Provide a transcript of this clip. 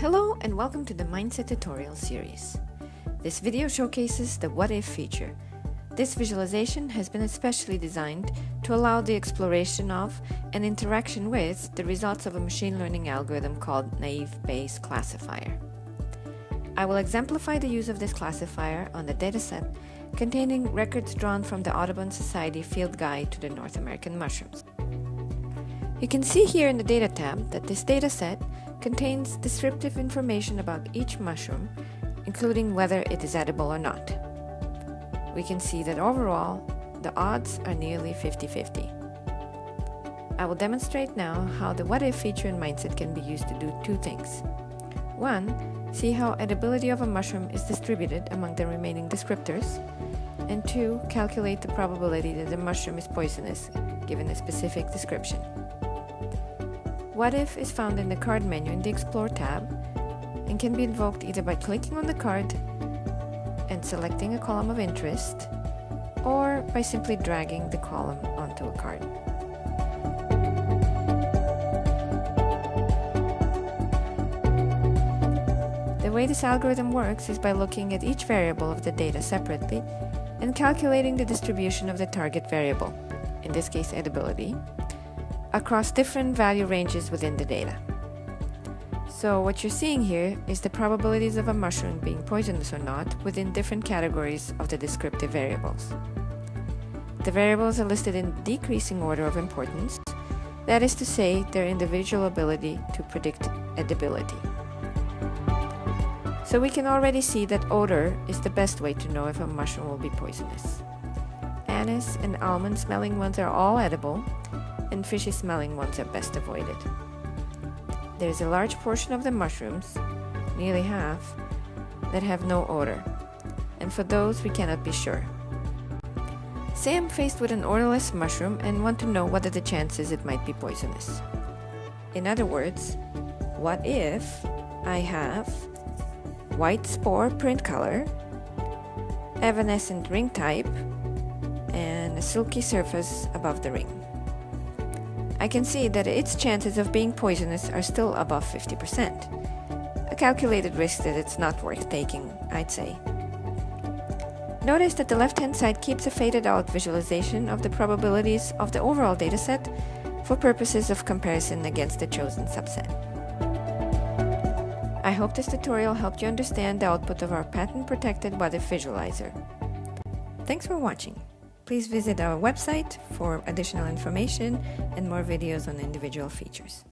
Hello and welcome to the Mindset tutorial series. This video showcases the What If feature. This visualization has been especially designed to allow the exploration of and interaction with the results of a machine learning algorithm called Naive Bayes Classifier. I will exemplify the use of this classifier on the dataset containing records drawn from the Audubon Society Field Guide to the North American Mushrooms. You can see here in the Data tab that this dataset contains descriptive information about each mushroom, including whether it is edible or not. We can see that overall, the odds are nearly 50-50. I will demonstrate now how the what if feature in Mindset can be used to do two things. One, see how edibility of a mushroom is distributed among the remaining descriptors, and two, calculate the probability that the mushroom is poisonous, given a specific description. What If is found in the card menu in the Explore tab and can be invoked either by clicking on the card and selecting a column of interest or by simply dragging the column onto a card. The way this algorithm works is by looking at each variable of the data separately and calculating the distribution of the target variable, in this case edibility, across different value ranges within the data. So what you're seeing here is the probabilities of a mushroom being poisonous or not within different categories of the descriptive variables. The variables are listed in decreasing order of importance, that is to say, their individual ability to predict edibility. So we can already see that odor is the best way to know if a mushroom will be poisonous. Anise and almond smelling ones are all edible, and fishy smelling ones are best avoided. There is a large portion of the mushrooms, nearly half, that have no odor, and for those we cannot be sure. Say I'm faced with an odorless mushroom and want to know what are the chances it might be poisonous. In other words, what if I have white spore print color, evanescent ring type, and a silky surface above the ring? I can see that its chances of being poisonous are still above 50%. A calculated risk that it's not worth taking, I'd say. Notice that the left-hand side keeps a faded out visualization of the probabilities of the overall dataset for purposes of comparison against the chosen subset. I hope this tutorial helped you understand the output of our patent-protected If Visualizer. Thanks for watching. Please visit our website for additional information and more videos on individual features.